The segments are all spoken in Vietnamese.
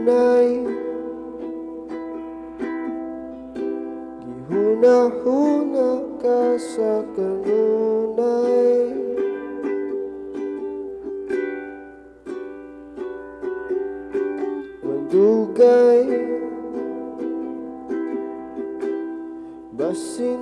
hunai Gi huna huna ka sa kanunai Mandugay Basin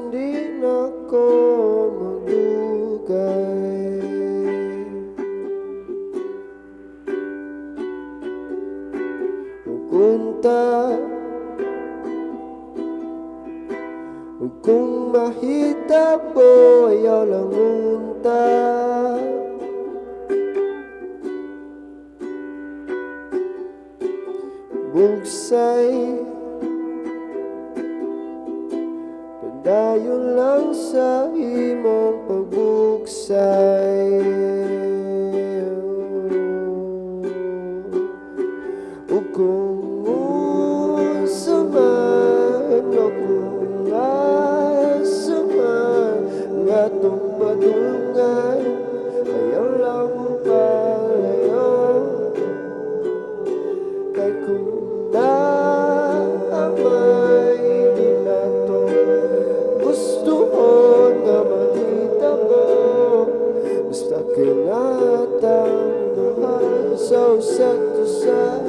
Kung mahita po ayaw lang unta. Bugsay Padayon lang sa imong pagbugsay atong madulungan Ayaw lang palayo. Kay kung naamay Di na to gusto ko na makita mo. Basta kinatang buhay sa isa't isa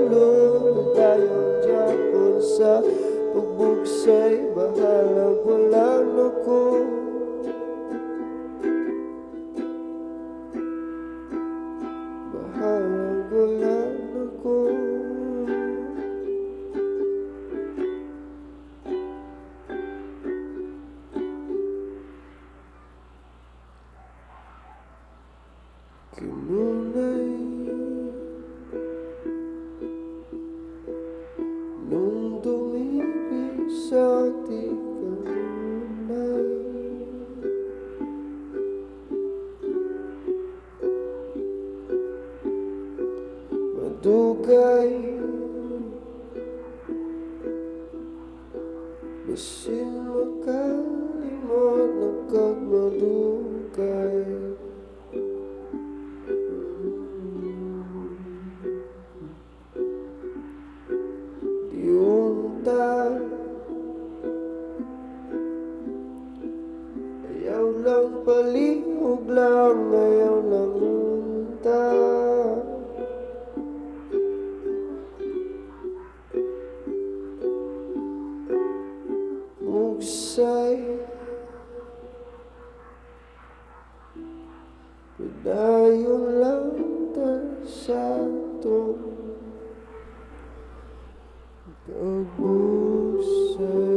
balon Tayong Japon sa pagbugsay Bahala wala na ko Bahala wala na dumibig sa di kanunay Madugay Basin makalimot mà kag madugay palihog lang Ayaw lang unta Mugsay Padayon lang ta sa to Pagbuhay